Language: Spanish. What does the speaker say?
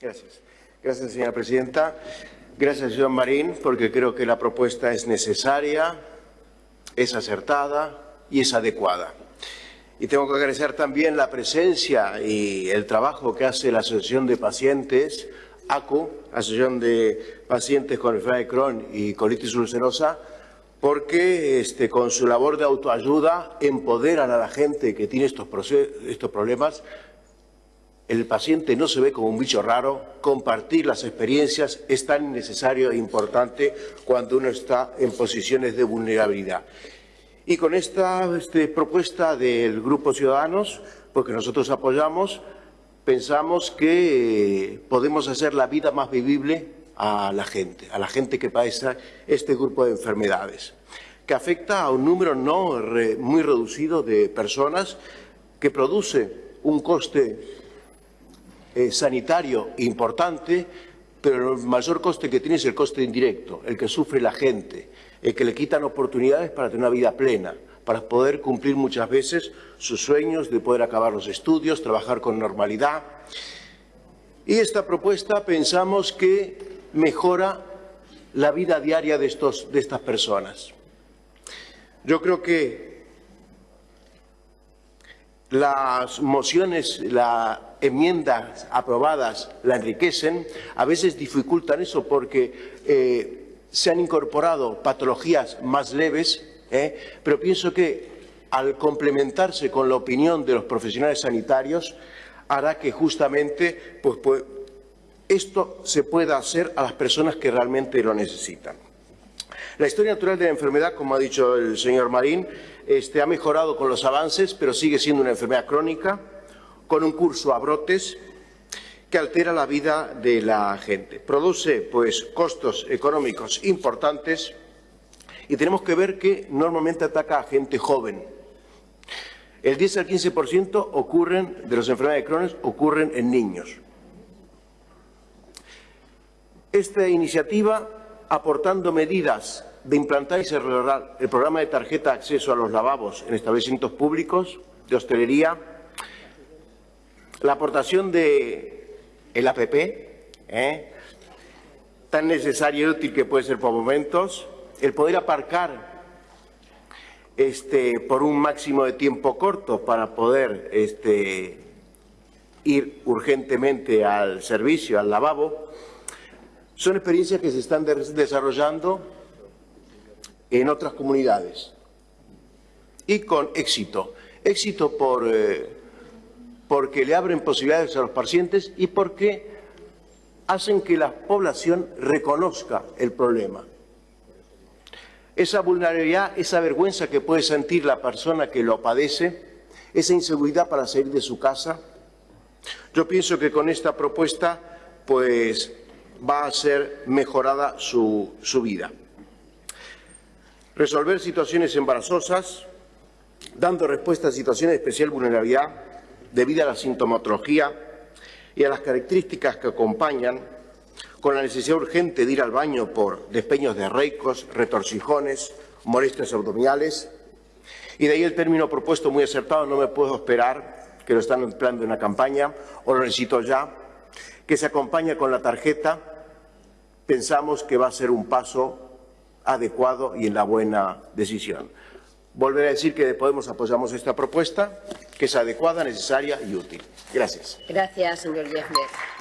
Gracias. Gracias, señora presidenta. Gracias, señor Marín, porque creo que la propuesta es necesaria, es acertada y es adecuada. Y tengo que agradecer también la presencia y el trabajo que hace la Asociación de Pacientes, ACU, Asociación de Pacientes con enfermedad de Crohn y colitis ulcerosa, porque este, con su labor de autoayuda empoderan a la gente que tiene estos, estos problemas. El paciente no se ve como un bicho raro, compartir las experiencias es tan necesario e importante cuando uno está en posiciones de vulnerabilidad. Y con esta este, propuesta del Grupo Ciudadanos, porque nosotros apoyamos, pensamos que eh, podemos hacer la vida más vivible a la gente, a la gente que padece este grupo de enfermedades, que afecta a un número no muy reducido de personas, que produce un coste eh, sanitario importante, pero el mayor coste que tiene es el coste indirecto, el que sufre la gente, el que le quitan oportunidades para tener una vida plena, para poder cumplir muchas veces sus sueños de poder acabar los estudios, trabajar con normalidad. Y esta propuesta pensamos que mejora la vida diaria de, estos, de estas personas. Yo creo que las mociones, las enmiendas aprobadas la enriquecen, a veces dificultan eso porque eh, se han incorporado patologías más leves, ¿eh? pero pienso que al complementarse con la opinión de los profesionales sanitarios hará que justamente pues, pues, esto se pueda hacer a las personas que realmente lo necesitan. La historia natural de la enfermedad, como ha dicho el señor Marín, este, ha mejorado con los avances, pero sigue siendo una enfermedad crónica, con un curso a brotes, que altera la vida de la gente. Produce pues costos económicos importantes y tenemos que ver que normalmente ataca a gente joven. El 10 al 15% ocurren de las enfermedades de Crohn ocurren en niños. Esta iniciativa, aportando medidas de implantar y cerrar el programa de tarjeta de acceso a los lavabos en establecimientos públicos, de hostelería, la aportación de el APP, ¿eh? tan necesario y útil que puede ser por momentos, el poder aparcar este, por un máximo de tiempo corto para poder este, ir urgentemente al servicio, al lavabo, son experiencias que se están desarrollando en otras comunidades y con éxito. Éxito por... Eh, porque le abren posibilidades a los pacientes y porque hacen que la población reconozca el problema. Esa vulnerabilidad, esa vergüenza que puede sentir la persona que lo padece, esa inseguridad para salir de su casa, yo pienso que con esta propuesta pues va a ser mejorada su, su vida. Resolver situaciones embarazosas, dando respuesta a situaciones de especial vulnerabilidad, debido a la sintomatología y a las características que acompañan, con la necesidad urgente de ir al baño por despeños de reicos, retorcijones, molestias abdominales, y de ahí el término propuesto muy acertado, no me puedo esperar, que lo están empleando en una campaña, o lo necesito ya, que se acompaña con la tarjeta, pensamos que va a ser un paso adecuado y en la buena decisión. Volver a decir que Podemos apoyamos esta propuesta, que es adecuada, necesaria y útil. Gracias. Gracias, señor Yefner.